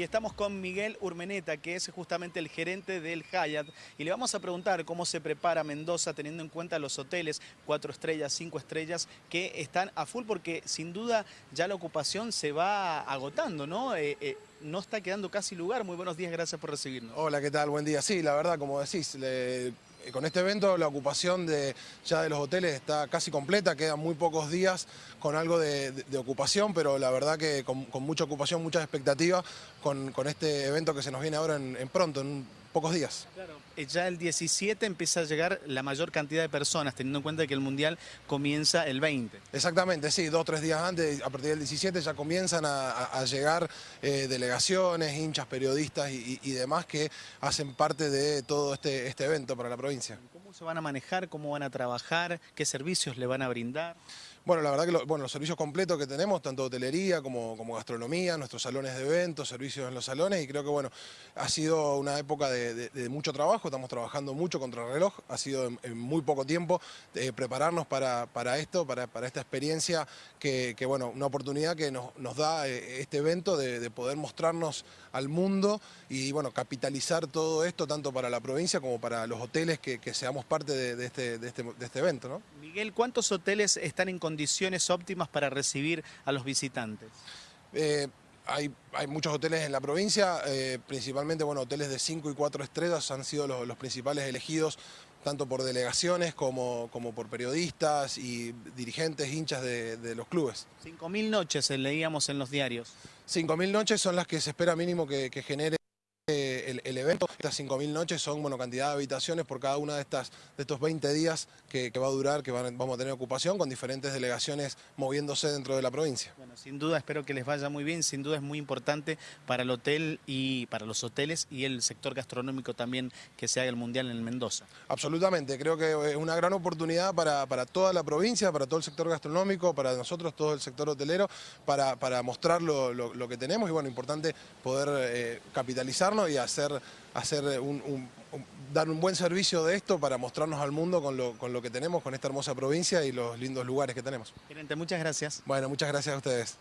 y estamos con Miguel Urmeneta, que es justamente el gerente del Hyatt, y le vamos a preguntar cómo se prepara Mendoza teniendo en cuenta los hoteles, cuatro estrellas, cinco estrellas, que están a full porque sin duda ya la ocupación se va agotando, ¿no? Eh, eh, no está quedando casi lugar. Muy buenos días, gracias por recibirnos. Hola, ¿qué tal? Buen día. Sí, la verdad, como decís, le con este evento la ocupación de, ya de los hoteles está casi completa, quedan muy pocos días con algo de, ocupación, pero la verdad que con, mucha ocupación, muchas expectativas con, este evento que se nos viene ahora en, pronto, pocos días. Claro. Eh, ya el 17 empieza a llegar la mayor cantidad de personas, teniendo en cuenta que el Mundial comienza el 20. Exactamente, sí, dos o tres días antes, a partir del 17 ya comienzan a, llegar eh, delegaciones, hinchas, periodistas y, y, demás que hacen parte de todo este, este evento para la provincia. ¿Cómo se van a manejar? ¿Cómo van a trabajar? ¿Qué servicios le van a brindar? Bueno, la verdad que bueno, los servicios completos que tenemos, tanto hotelería como, como gastronomía, nuestros salones de eventos, servicios en los salones, y creo que bueno, ha sido una época de, mucho trabajo, estamos trabajando mucho contra el reloj, ha sido en, muy poco tiempo eh, prepararnos para, para esto, para, para, esta experiencia, que, bueno, una oportunidad que nos, nos da eh, este evento de, poder mostrarnos al mundo y bueno, capitalizar todo esto tanto para la provincia como para los hoteles que, seamos parte de, este, este, de este evento. ¿no? Miguel, ¿cuántos hoteles están en condiciones óptimas para recibir a los visitantes? Eh, hay, muchos hoteles en la provincia, eh, principalmente bueno, hoteles de 5 y 4 estrellas han sido los, principales elegidos tanto por delegaciones como, como, por periodistas y dirigentes, hinchas de, los clubes. 5.000 noches eh, leíamos en los diarios. 5.000 noches son las que se espera mínimo que genere el, evento. Estas 5.000 noches son bueno, cantidad de habitaciones por cada una de, estas, de estos 20 días que, va a durar, que vamos a tener ocupación con diferentes delegaciones moviéndose dentro de la provincia. Bueno, sin duda espero que les vaya muy bien, sin duda es muy importante para el hotel y para los hoteles y el sector gastronómico también que se haga el Mundial en Mendoza. Absolutamente, creo que es una gran oportunidad para, toda la provincia, para todo el sector gastronómico, para nosotros, todo el sector hotelero, para, para mostrar lo, que tenemos y bueno, importante poder eh, capitalizarnos y hacer, hacer dar un buen servicio de esto para mostrarnos al mundo con lo, con lo que tenemos, con esta hermosa provincia y los lindos lugares que tenemos. Gerente, muchas gracias. Bueno, muchas gracias a ustedes.